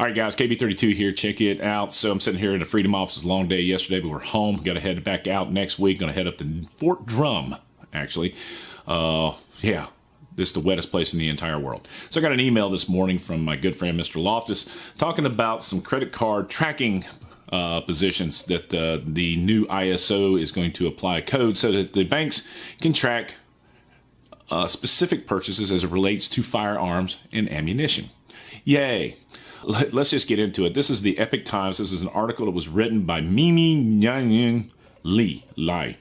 All right, guys, KB32 here. Check it out. So I'm sitting here in the Freedom Office. Long day yesterday, but we're home. Got to head back out next week. Going to head up to Fort Drum, actually. Uh, yeah, this is the wettest place in the entire world. So I got an email this morning from my good friend Mr. Loftus talking about some credit card tracking uh, positions that uh, the new ISO is going to apply code so that the banks can track uh, specific purchases as it relates to firearms and ammunition. Yay! Let's just get into it. This is the Epoch Times. This is an article that was written by Mimi Nyanyin Lee. Lai.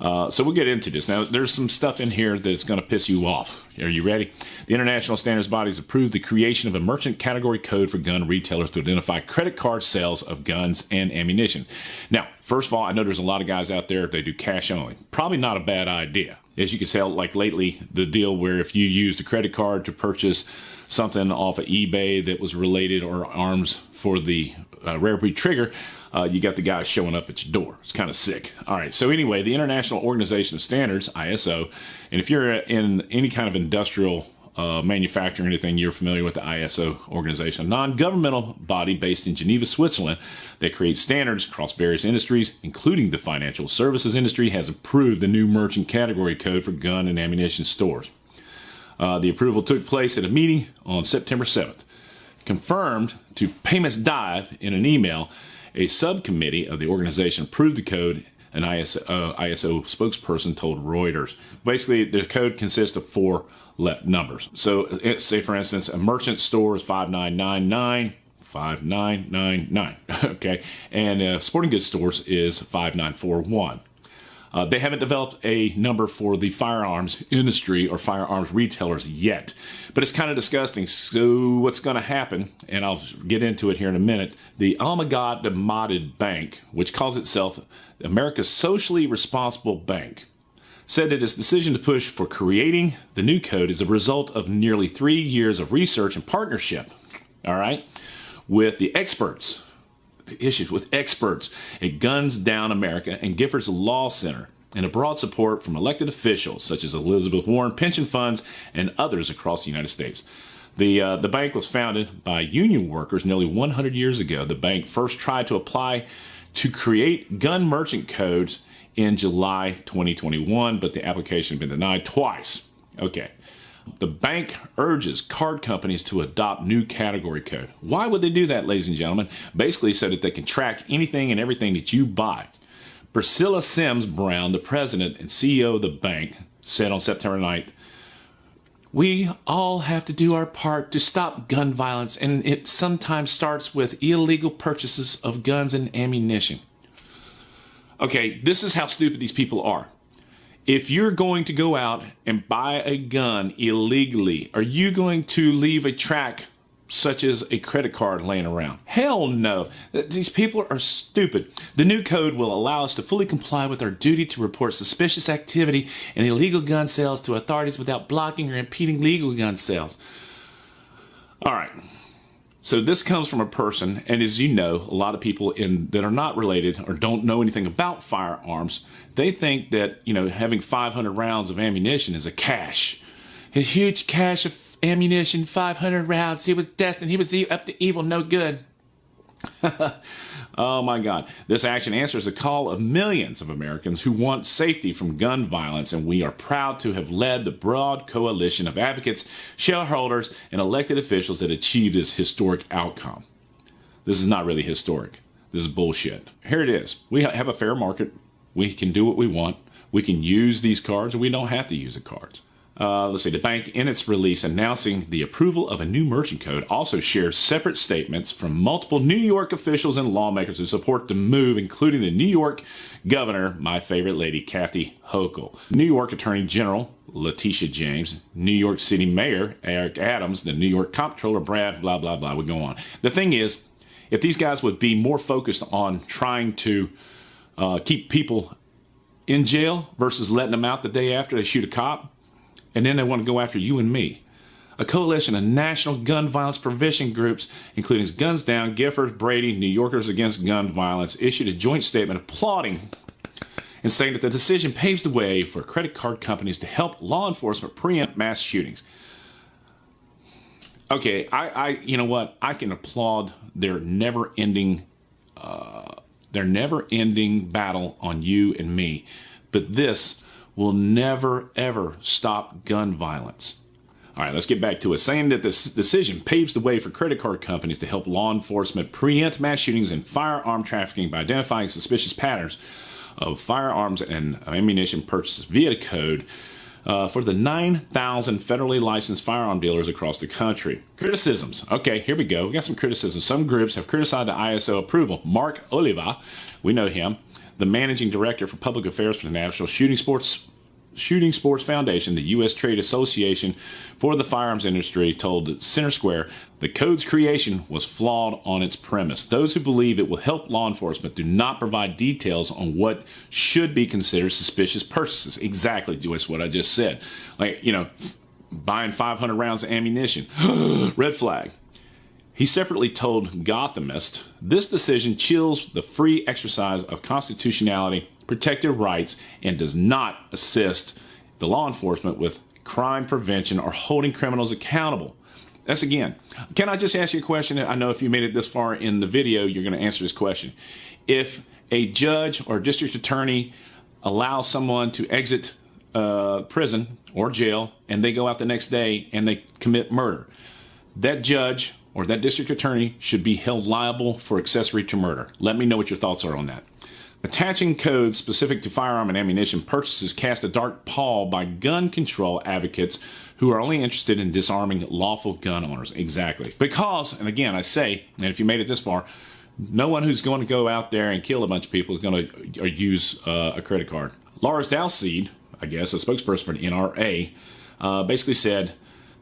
Uh, so we'll get into this. Now, there's some stuff in here that's going to piss you off. Are you ready? The International Standards Bodies approved the creation of a merchant category code for gun retailers to identify credit card sales of guns and ammunition. Now, first of all, I know there's a lot of guys out there they do cash only. Probably not a bad idea. As you can tell, like lately, the deal where if you used a credit card to purchase something off of eBay that was related or arms for the uh, rare breed trigger, uh, you got the guys showing up at your door. It's kind of sick. All right. So anyway, the International Organization of Standards (ISO), and if you're in any kind of industrial uh, manufacturing anything, you're familiar with the ISO organization, a non-governmental body based in Geneva, Switzerland, that creates standards across various industries, including the financial services industry, has approved the new merchant category code for gun and ammunition stores. Uh, the approval took place at a meeting on September 7th. Confirmed to Payments Dive in an email, a subcommittee of the organization approved the code, an ISO, uh, ISO spokesperson told Reuters. Basically, the code consists of four numbers. So, say for instance, a merchant store is 5999. 5999 okay and uh, sporting goods stores is 5941 uh, they haven't developed a number for the firearms industry or firearms retailers yet, but it's kind of disgusting. So what's going to happen, and I'll get into it here in a minute, the Amalgamated Bank, which calls itself America's socially responsible bank, said that its decision to push for creating the new code is a result of nearly three years of research and partnership, all right, with the experts issues with experts at Guns Down America and Giffords Law Center and a broad support from elected officials such as Elizabeth Warren pension funds and others across the United States. The, uh, the bank was founded by union workers nearly 100 years ago. The bank first tried to apply to create gun merchant codes in July 2021, but the application had been denied twice. Okay. The bank urges card companies to adopt new category code. Why would they do that, ladies and gentlemen? Basically, so that they can track anything and everything that you buy. Priscilla Sims Brown, the president and CEO of the bank, said on September 9th, we all have to do our part to stop gun violence, and it sometimes starts with illegal purchases of guns and ammunition. Okay, this is how stupid these people are if you're going to go out and buy a gun illegally, are you going to leave a track such as a credit card laying around? Hell no. These people are stupid. The new code will allow us to fully comply with our duty to report suspicious activity and illegal gun sales to authorities without blocking or impeding legal gun sales. All right. So this comes from a person, and as you know, a lot of people in that are not related or don't know anything about firearms, they think that you know having 500 rounds of ammunition is a cache, a huge cache of ammunition, 500 rounds. He was destined. He was up to evil, no good. Oh my God. This action answers the call of millions of Americans who want safety from gun violence, and we are proud to have led the broad coalition of advocates, shareholders, and elected officials that achieved this historic outcome. This is not really historic. This is bullshit. Here it is. We have a fair market. We can do what we want. We can use these cards, and we don't have to use the cards. Uh, let's see, the bank in its release announcing the approval of a new merchant code also shares separate statements from multiple New York officials and lawmakers who support the move, including the New York governor, my favorite lady, Kathy Hochul, New York Attorney General Letitia James, New York City Mayor Eric Adams, the New York Comptroller Brad, blah, blah, blah, we go on. The thing is, if these guys would be more focused on trying to uh, keep people in jail versus letting them out the day after they shoot a cop, and then they want to go after you and me. A coalition of national gun violence prevention groups, including Guns Down, Giffords, Brady, New Yorkers Against Gun Violence, issued a joint statement applauding and saying that the decision paves the way for credit card companies to help law enforcement preempt mass shootings. okay, I, I, you know what? I can applaud their never-ending, uh, their never-ending battle on you and me, but this will never ever stop gun violence. All right, let's get back to it. Saying that this decision paves the way for credit card companies to help law enforcement preempt mass shootings and firearm trafficking by identifying suspicious patterns of firearms and ammunition purchases via code uh, for the 9,000 federally licensed firearm dealers across the country. Criticisms. Okay, here we go. We got some criticisms. Some groups have criticized the ISO approval. Mark Oliva, we know him, the managing director for public affairs for the National Shooting Sports Shooting Sports Foundation, the U.S. Trade Association for the firearms industry, told Center Square the code's creation was flawed on its premise. Those who believe it will help law enforcement do not provide details on what should be considered suspicious purchases. Exactly, just what I just said. Like, you know, buying 500 rounds of ammunition. Red flag. He separately told Gothamist, this decision chills the free exercise of constitutionality protected rights and does not assist the law enforcement with crime prevention or holding criminals accountable. That's again. Can I just ask you a question? I know if you made it this far in the video, you're going to answer this question. If a judge or district attorney allows someone to exit uh, prison or jail and they go out the next day and they commit murder, that judge or that district attorney should be held liable for accessory to murder. Let me know what your thoughts are on that. Attaching codes specific to firearm and ammunition purchases cast a dark pall by gun control advocates who are only interested in disarming lawful gun owners. Exactly. Because, and again, I say, and if you made it this far, no one who's going to go out there and kill a bunch of people is going to use uh, a credit card. Lars Dalseide, I guess, a spokesperson for the NRA, uh, basically said,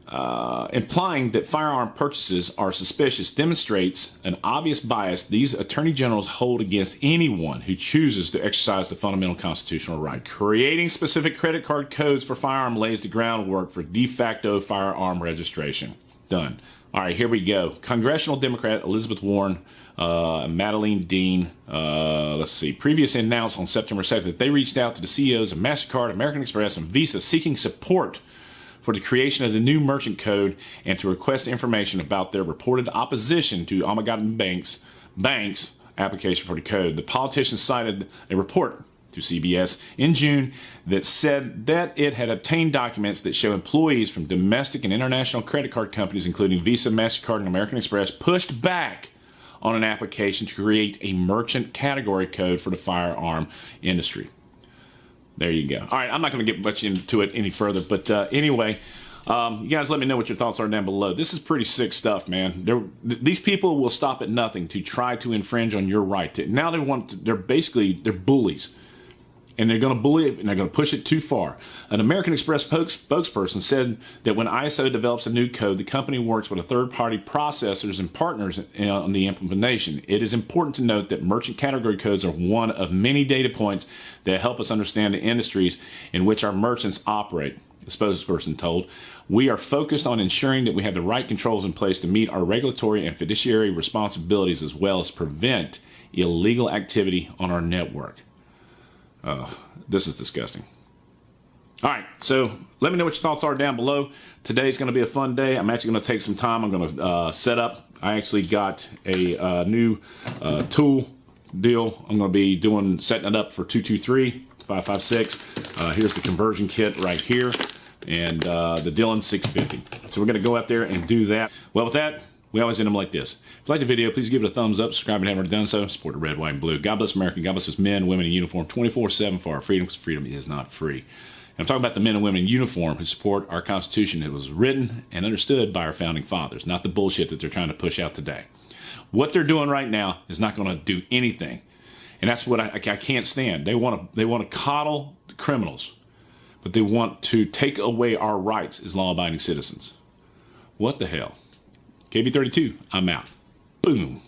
uh, implying that firearm purchases are suspicious demonstrates an obvious bias these attorney generals hold against anyone who chooses to exercise the fundamental constitutional right. Creating specific credit card codes for firearm lays the groundwork for de facto firearm registration. Done. All right, here we go. Congressional Democrat Elizabeth Warren, uh, Madeleine Dean, uh, let's see, previously announced on September 2nd that they reached out to the CEOs of MasterCard, American Express, and Visa seeking support for the creation of the new merchant code and to request information about their reported opposition to Amalgamated Banks Bank's application for the code. The politician cited a report to CBS in June that said that it had obtained documents that show employees from domestic and international credit card companies, including Visa, MasterCard, and American Express, pushed back on an application to create a merchant category code for the firearm industry. There you go. All right, I'm not going to get much into it any further, but uh, anyway, um, you guys let me know what your thoughts are down below. This is pretty sick stuff, man. They're, these people will stop at nothing to try to infringe on your right. To, now they want, to, they're basically, they're bullies and they're going to bully it and they're going to push it too far. An American Express spokesperson said that when ISO develops a new code, the company works with a third-party processors and partners on the implementation. It is important to note that merchant category codes are one of many data points that help us understand the industries in which our merchants operate. The spokesperson told, we are focused on ensuring that we have the right controls in place to meet our regulatory and fiduciary responsibilities as well as prevent illegal activity on our network. Uh, this is disgusting. All right, so let me know what your thoughts are down below. Today's going to be a fun day. I'm actually going to take some time. I'm going to uh, set up. I actually got a uh, new uh, tool deal. I'm going to be doing setting it up for 223, 556. Uh, here's the conversion kit right here and uh, the Dillon 650. So we're going to go out there and do that. Well, with that, we always end them like this. If you like the video, please give it a thumbs up, subscribe if you haven't already done so, support the red, white, and blue. God bless America. God bless us men, women in uniform 24-7 for our freedom, because freedom is not free. And I'm talking about the men and women in uniform who support our Constitution that was written and understood by our founding fathers, not the bullshit that they're trying to push out today. What they're doing right now is not going to do anything. And that's what I, I can't stand. They want to they want to coddle criminals, but they want to take away our rights as law-abiding citizens. What the hell? KB32, I'm out. Boom.